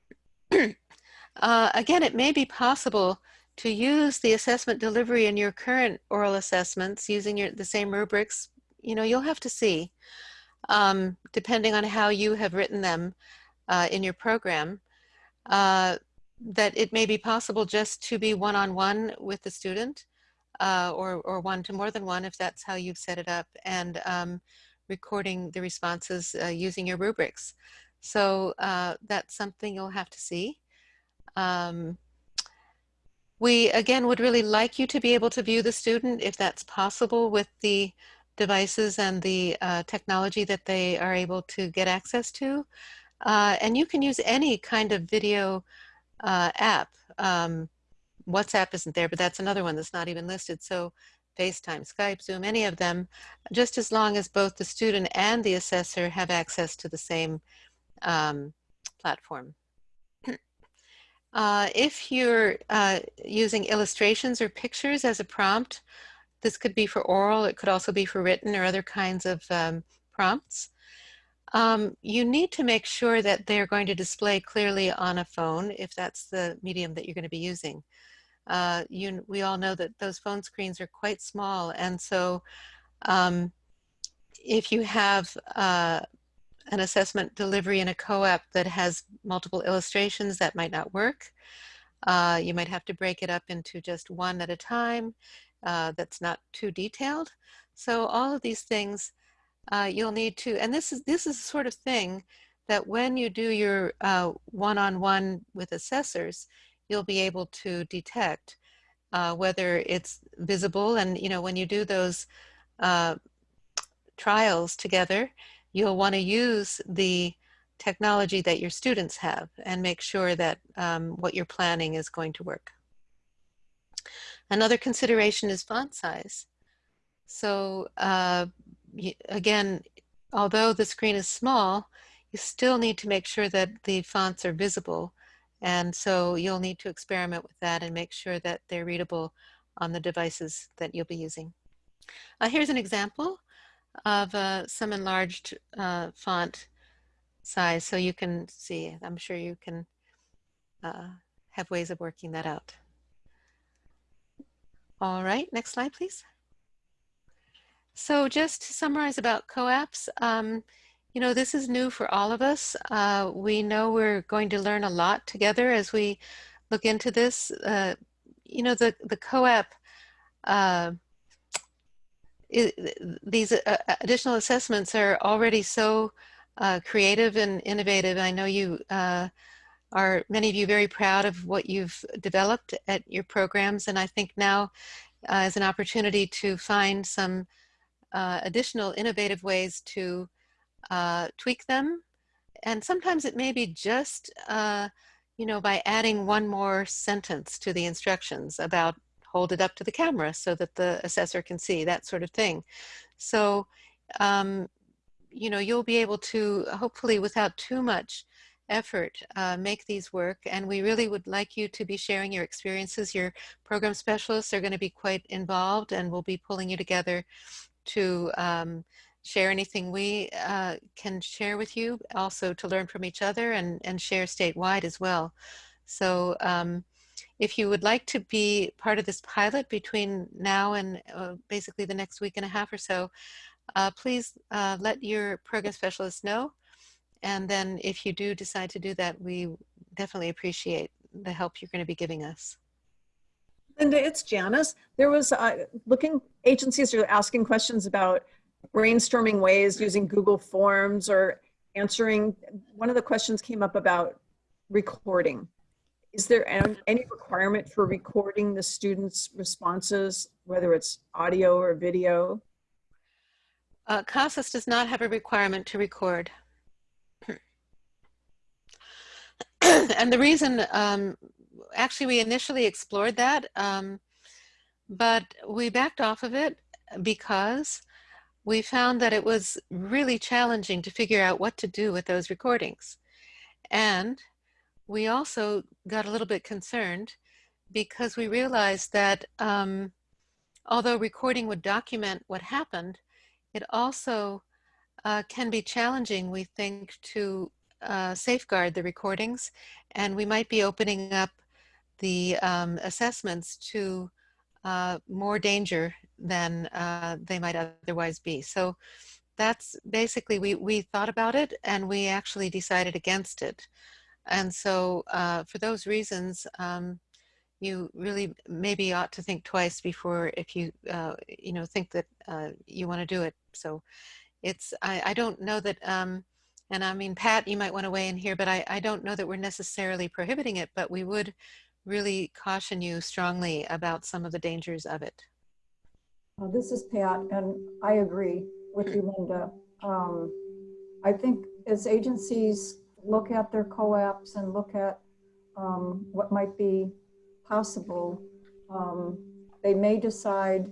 uh, again, it may be possible to use the assessment delivery in your current oral assessments using your, the same rubrics. You know, you'll have to see, um, depending on how you have written them uh, in your program, uh, that it may be possible just to be one-on-one -on -one with the student uh, or, or one to more than one if that's how you've set it up and um, recording the responses uh, using your rubrics. So uh, that's something you'll have to see. Um, we, again, would really like you to be able to view the student if that's possible with the devices and the uh, technology that they are able to get access to. Uh, and you can use any kind of video uh, app. Um, WhatsApp isn't there, but that's another one that's not even listed. So FaceTime, Skype, Zoom, any of them, just as long as both the student and the assessor have access to the same um, platform. Uh, if you're uh, using illustrations or pictures as a prompt, this could be for oral, it could also be for written or other kinds of um, prompts. Um, you need to make sure that they're going to display clearly on a phone if that's the medium that you're going to be using. Uh, you, we all know that those phone screens are quite small and so um, if you have uh, an assessment delivery in a COAP that has multiple illustrations, that might not work. Uh, you might have to break it up into just one at a time uh, that's not too detailed. So all of these things uh, you'll need to, and this is, this is the sort of thing that when you do your uh, one-on-one -on -one with assessors, you'll be able to detect uh, whether it's visible and you know when you do those uh, trials together you'll want to use the technology that your students have and make sure that um, what you're planning is going to work. Another consideration is font size. So uh, again, although the screen is small, you still need to make sure that the fonts are visible. And so you'll need to experiment with that and make sure that they're readable on the devices that you'll be using. Uh, here's an example of uh, some enlarged uh, font size so you can see. I'm sure you can uh, have ways of working that out. All right, next slide, please. So just to summarize about COAPs, um, you know, this is new for all of us. Uh, we know we're going to learn a lot together as we look into this. Uh, you know, the, the COAP uh, these uh, uh, additional assessments are already so uh, creative and innovative. I know you are, many of you, very proud of what you've developed at your programs. And I think now is an opportunity to find some uh, additional innovative ways to tweak them. And sometimes it may be just, you know, by adding one more sentence to the instructions about hold it up to the camera so that the assessor can see, that sort of thing. So, um, you know, you'll be able to, hopefully without too much effort, uh, make these work. And we really would like you to be sharing your experiences. Your program specialists are going to be quite involved and we'll be pulling you together to um, share anything we uh, can share with you, also to learn from each other and, and share statewide as well. So um, if you would like to be part of this pilot between now and uh, basically the next week and a half or so, uh, please uh, let your program specialist know. And then if you do decide to do that, we definitely appreciate the help you're going to be giving us. Linda, it's Janice. There was uh, looking, agencies are asking questions about brainstorming ways using Google Forms or answering, one of the questions came up about recording. Is there any requirement for recording the students' responses, whether it's audio or video? Uh, CASAS does not have a requirement to record. and the reason, um, actually we initially explored that, um, but we backed off of it because we found that it was really challenging to figure out what to do with those recordings. And we also got a little bit concerned because we realized that um, although recording would document what happened, it also uh, can be challenging, we think, to uh, safeguard the recordings. And we might be opening up the um, assessments to uh, more danger than uh, they might otherwise be. So that's basically, we, we thought about it and we actually decided against it. And so uh, for those reasons, um, you really maybe ought to think twice before if you, uh, you know, think that uh, you want to do it. So it's, I, I don't know that um, And I mean, Pat, you might want to weigh in here, but I, I don't know that we're necessarily prohibiting it, but we would really caution you strongly about some of the dangers of it. Uh, This is Pat, and I agree with you, Linda. Um, I think as agencies look at their COAPs and look at um, what might be possible, um, they may decide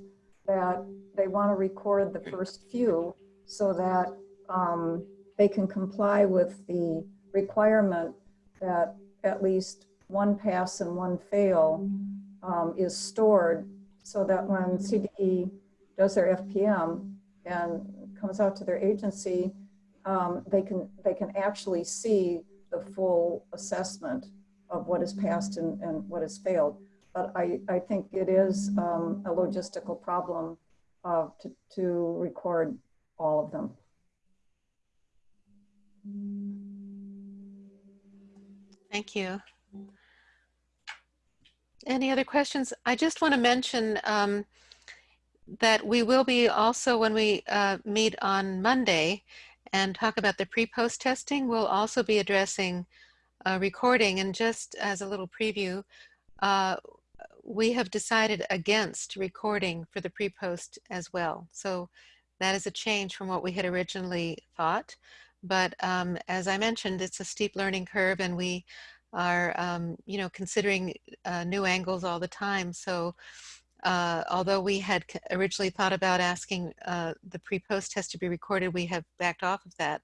that they want to record the first few so that um, they can comply with the requirement that at least one pass and one fail um, is stored so that when CDE does their FPM and comes out to their agency, um, they can they can actually see the full assessment of what is passed and, and what has failed. But I, I think it is um, a logistical problem uh, to, to record all of them. Thank you. Any other questions? I just want to mention um, that we will be also, when we uh, meet on Monday and talk about the pre-post testing, we'll also be addressing uh, recording. And just as a little preview, uh, we have decided against recording for the pre-post as well. So that is a change from what we had originally thought. But um, as I mentioned, it's a steep learning curve and we are, um, you know, considering uh, new angles all the time. So uh, although we had originally thought about asking uh, the pre-post test to be recorded, we have backed off of that.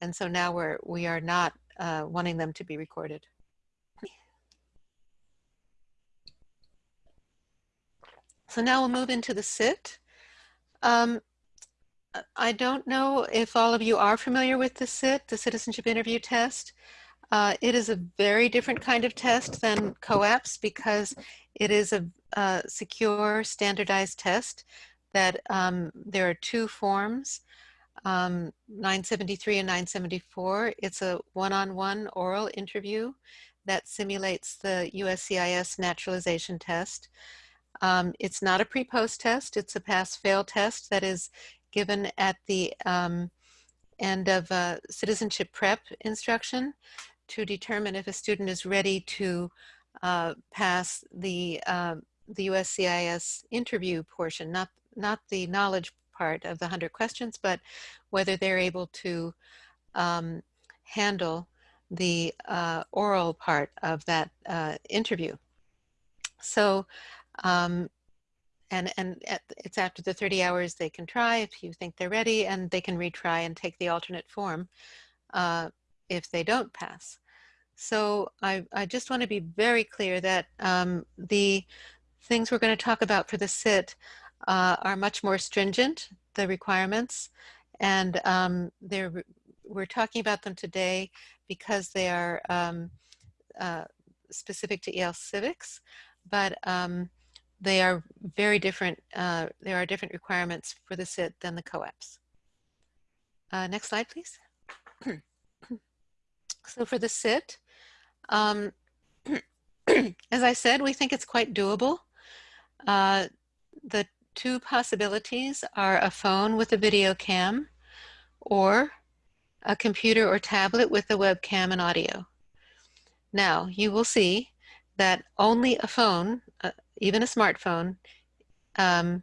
And so now we're, we are not uh, wanting them to be recorded. So now we'll move into the SIT. Um, I don't know if all of you are familiar with the SIT, the Citizenship Interview Test. Uh, it is a very different kind of test than COAPs because it is a, a secure standardized test that um, there are two forms, um, 973 and 974. It's a one-on-one -on -one oral interview that simulates the USCIS naturalization test. Um, it's not a pre-post test, it's a pass-fail test that is given at the um, end of a citizenship prep instruction to determine if a student is ready to uh, pass the, uh, the USCIS interview portion, not, not the knowledge part of the 100 questions, but whether they're able to um, handle the uh, oral part of that uh, interview. So um, and and it's after the 30 hours they can try if you think they're ready and they can retry and take the alternate form uh, if they don't pass. So I, I just want to be very clear that um, the things we're going to talk about for the SIT uh, are much more stringent, the requirements, and um, they're, we're talking about them today because they are um, uh, specific to EL Civics, but um, they are very different. Uh, there are different requirements for the SIT than the COAPs. Uh, next slide, please. so for the SIT, um, as I said, we think it's quite doable. Uh, the two possibilities are a phone with a video cam or a computer or tablet with a webcam and audio. Now, you will see that only a phone, uh, even a smartphone, um,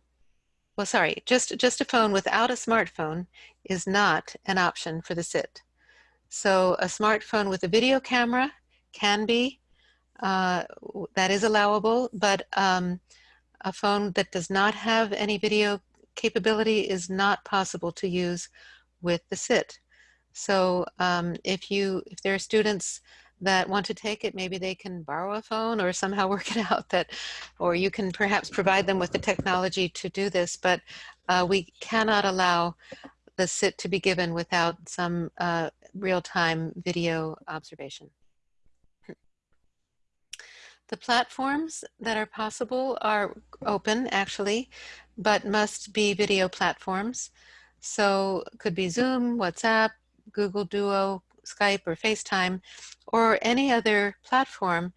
well, sorry, just, just a phone without a smartphone is not an option for the SIT. So a smartphone with a video camera can be, uh, that is allowable, but um, a phone that does not have any video capability is not possible to use with the SIT. So um, if you, if there are students that want to take it, maybe they can borrow a phone or somehow work it out that, or you can perhaps provide them with the technology to do this, but uh, we cannot allow the SIT to be given without some uh, real-time video observation. The platforms that are possible are open actually, but must be video platforms. So could be Zoom, WhatsApp, Google Duo, Skype or FaceTime, or any other platform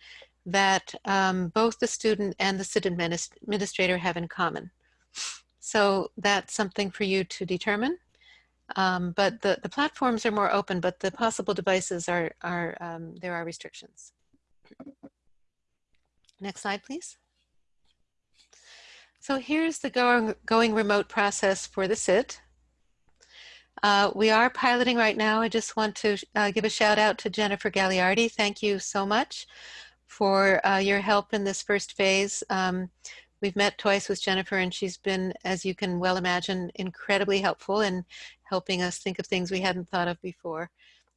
that um, both the student and the SIT administrator have in common. So that's something for you to determine. Um, but the, the platforms are more open, but the possible devices are, are um, there are restrictions. Next slide, please. So here's the going, going remote process for the SIT. Uh, we are piloting right now. I just want to uh, give a shout out to Jennifer Gagliardi. Thank you so much for uh, your help in this first phase. Um, we've met twice with Jennifer and she's been, as you can well imagine, incredibly helpful in helping us think of things we hadn't thought of before.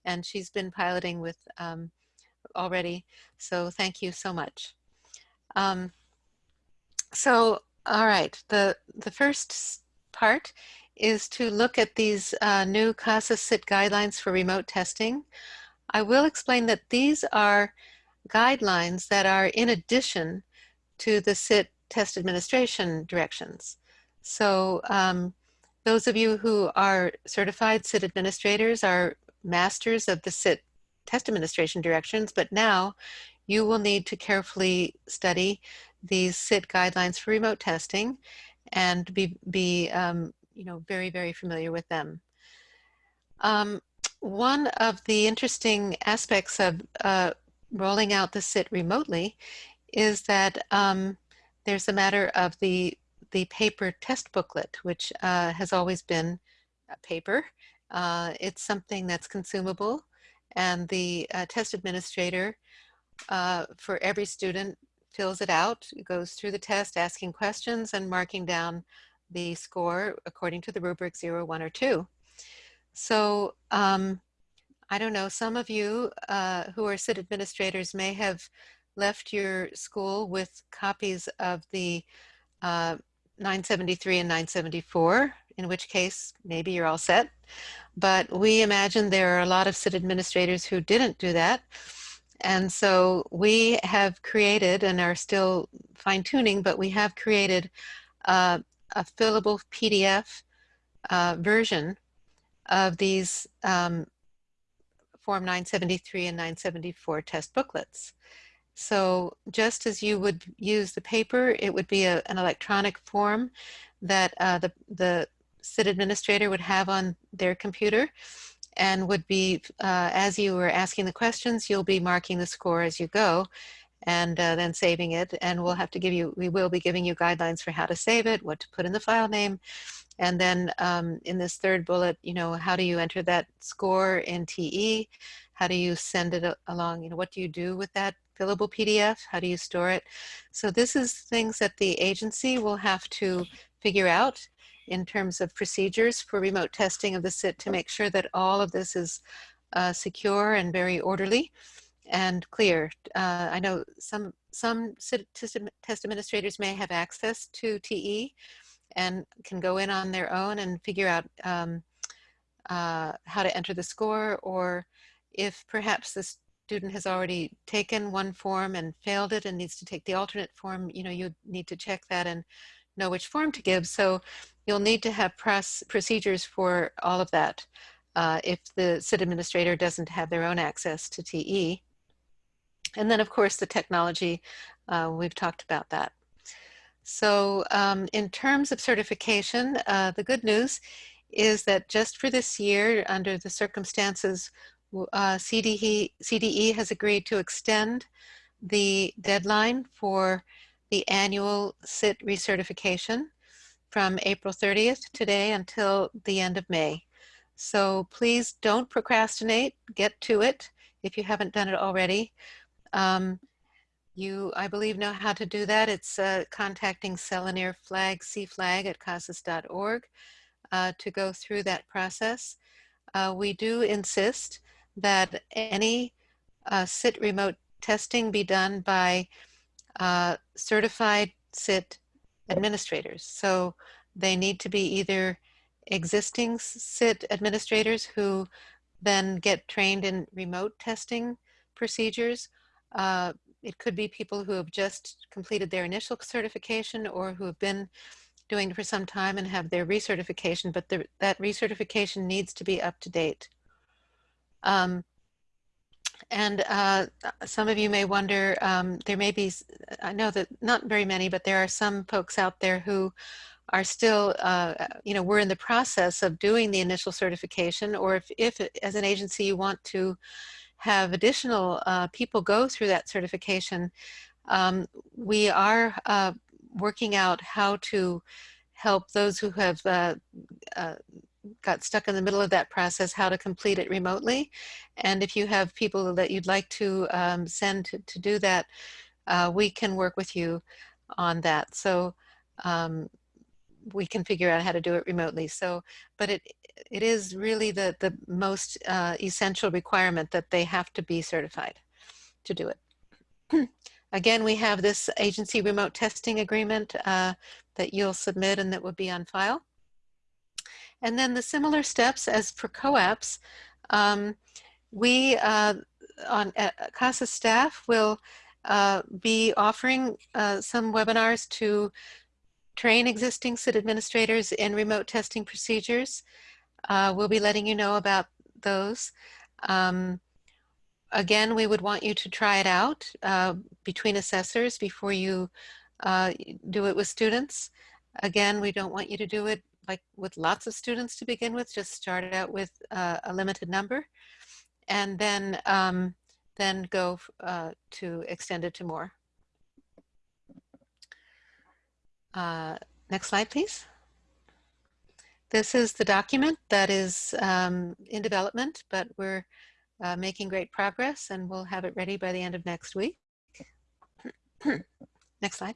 And she's been piloting with um, already. So thank you so much. Um, so, all right, the, the first part is to look at these uh, new CASAS SIT guidelines for remote testing. I will explain that these are guidelines that are in addition to the SIT test administration directions. So um, those of you who are certified SIT administrators are masters of the SIT test administration directions, but now you will need to carefully study these SIT guidelines for remote testing and be, be um, you know, very, very familiar with them. Um, one of the interesting aspects of uh, rolling out the SIT remotely is that um, there's a matter of the, the paper test booklet, which uh, has always been paper. Uh, it's something that's consumable and the uh, test administrator uh, for every student fills it out, goes through the test asking questions and marking down the score according to the rubric 0, 1, or 2. So um, I don't know, some of you uh, who are SIT administrators may have left your school with copies of the uh, 973 and 974, in which case maybe you're all set. But we imagine there are a lot of SIT administrators who didn't do that. And so we have created and are still fine tuning, but we have created uh, a fillable PDF uh, version of these um, Form 973 and 974 test booklets. So just as you would use the paper, it would be a, an electronic form that uh, the, the SIT administrator would have on their computer and would be, uh, as you were asking the questions, you'll be marking the score as you go and uh, then saving it. And we'll have to give you, we will be giving you guidelines for how to save it, what to put in the file name. And then um, in this third bullet, you know, how do you enter that score in TE? How do you send it along? You know, what do you do with that fillable PDF? How do you store it? So this is things that the agency will have to figure out in terms of procedures for remote testing of the SIT to make sure that all of this is uh, secure and very orderly and clear. Uh, I know some some test administrators may have access to TE and can go in on their own and figure out um, uh, how to enter the score or if perhaps the student has already taken one form and failed it and needs to take the alternate form, you know, you need to check that and know which form to give. So you'll need to have press procedures for all of that uh, if the SIT administrator doesn't have their own access to TE. And then of course the technology, uh, we've talked about that. So um, in terms of certification, uh, the good news is that just for this year, under the circumstances, uh, CDE, CDE has agreed to extend the deadline for the annual SIT recertification from April 30th today until the end of May. So please don't procrastinate, get to it if you haven't done it already. Um, you, I believe, know how to do that. It's uh, contacting Celanir flag, CFlag at casas.org uh, to go through that process. Uh, we do insist that any uh, SIT remote testing be done by uh, certified SIT administrators. So they need to be either existing SIT administrators who then get trained in remote testing procedures uh, it could be people who have just completed their initial certification or who have been doing it for some time and have their recertification, but the, that recertification needs to be up to date. Um, and uh, some of you may wonder, um, there may be, I know that not very many, but there are some folks out there who are still, uh, you know, we're in the process of doing the initial certification, or if, if as an agency you want to have additional uh, people go through that certification, um, we are uh, working out how to help those who have uh, uh, got stuck in the middle of that process, how to complete it remotely. And if you have people that you'd like to um, send to, to do that, uh, we can work with you on that. So um, we can figure out how to do it remotely. So, but it it is really the the most uh, essential requirement that they have to be certified to do it. Again, we have this agency remote testing agreement uh, that you'll submit and that will be on file. And then the similar steps as for COAPs, um, we uh, on CASAS staff will uh, be offering uh, some webinars to train existing SIT administrators in remote testing procedures. Uh, we'll be letting you know about those. Um, again, we would want you to try it out uh, between assessors before you uh, do it with students. Again, we don't want you to do it like with lots of students to begin with, just start out with uh, a limited number and then, um, then go uh, to extend it to more. Uh, next slide, please. This is the document that is um, in development, but we're uh, making great progress and we'll have it ready by the end of next week. next slide.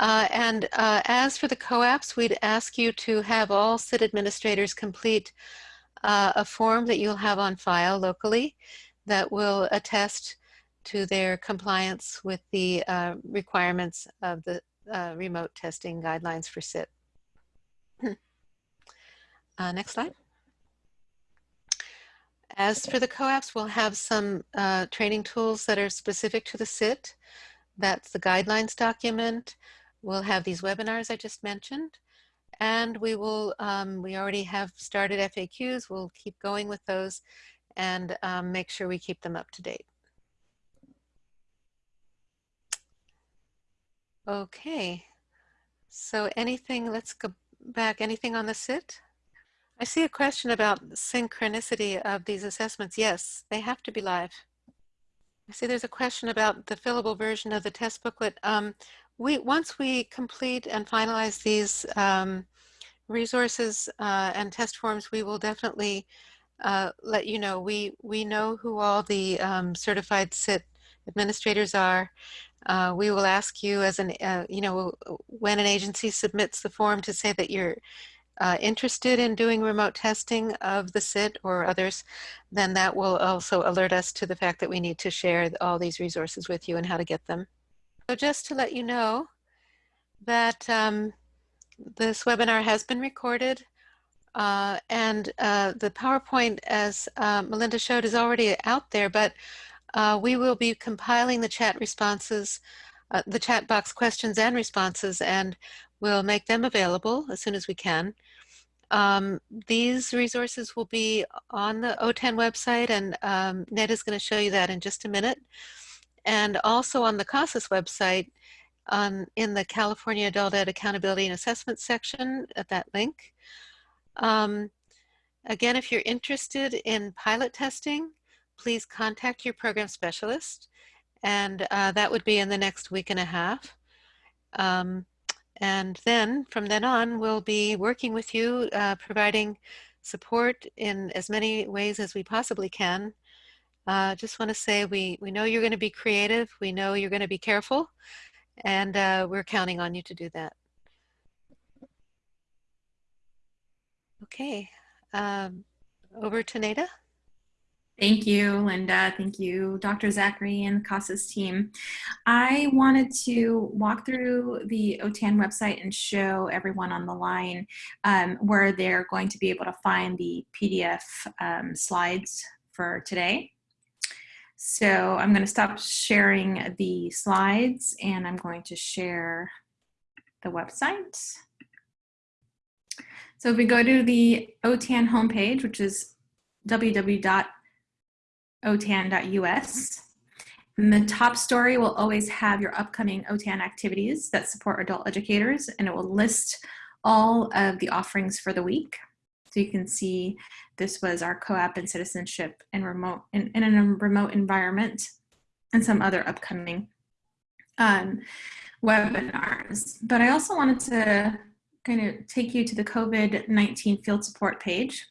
Uh, and uh, as for the COAPs, we'd ask you to have all SIT administrators complete uh, a form that you'll have on file locally that will attest to their compliance with the uh, requirements of the uh, remote testing guidelines for SIT. uh, next slide. As for the COAPs, we'll have some training tools that are specific to the SIT. That's the guidelines document. We'll have these webinars I just mentioned. And we will, um, we already have started FAQs. We'll keep going with those and um, make sure we keep them up to date. Okay, so anything, let's go back, anything on the SIT? I see a question about synchronicity of these assessments. Yes, they have to be live. I see there's a question about the fillable version of the test booklet. Um, we Once we complete and finalize these um, resources uh, and test forms, we will definitely uh, let you know. We, we know who all the um, certified SIT administrators are. Uh, we will ask you as an, uh, you know, when an agency submits the form to say that you're uh, interested in doing remote testing of the SIT or others, then that will also alert us to the fact that we need to share all these resources with you and how to get them. So just to let you know that um, this webinar has been recorded uh, and uh, the PowerPoint, as uh, Melinda showed, is already out there, but uh, we will be compiling the chat responses, uh, the chat box questions and responses, and we'll make them available as soon as we can. Um, these resources will be on the OTAN website, and um, Ned is going to show you that in just a minute. And also on the CASAS website, on, in the California Adult Ed Accountability and Assessment section at that link. Um, again, if you're interested in pilot testing, please contact your program specialist. And uh, that would be in the next week and a half. Um, and then from then on, we'll be working with you, uh, providing support in as many ways as we possibly can. Uh, just want to say we, we know you're going to be creative. We know you're going to be careful. And uh, we're counting on you to do that. Okay, um, over to Neda. Thank you, Linda. Thank you, Dr. Zachary and the CASAS team. I wanted to walk through the OTAN website and show everyone on the line um, where they're going to be able to find the PDF um, slides for today. So I'm going to stop sharing the slides and I'm going to share the website. So if we go to the OTAN homepage, which is www otan.us. And the top story will always have your upcoming OTAN activities that support adult educators, and it will list all of the offerings for the week. So you can see this was our COAP and citizenship in remote in, in a remote environment and some other upcoming um, webinars. But I also wanted to kind of take you to the COVID-19 field support page.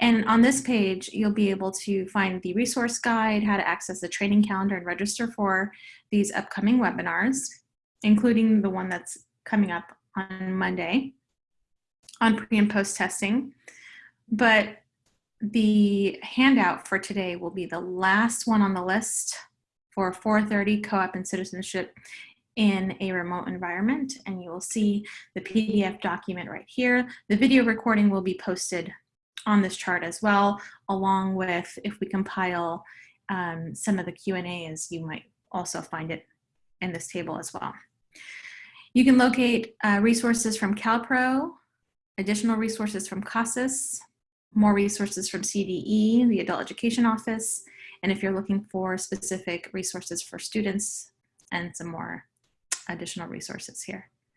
And on this page, you'll be able to find the resource guide, how to access the training calendar and register for these upcoming webinars, including the one that's coming up on Monday on pre and post testing. But the handout for today will be the last one on the list for 430 COAP and citizenship in a remote environment. And you will see the PDF document right here. The video recording will be posted on this chart as well, along with if we compile um, some of the Q&As, you might also find it in this table as well. You can locate uh, resources from CalPro, additional resources from CASAS, more resources from CDE, the Adult Education Office, and if you're looking for specific resources for students and some more additional resources here.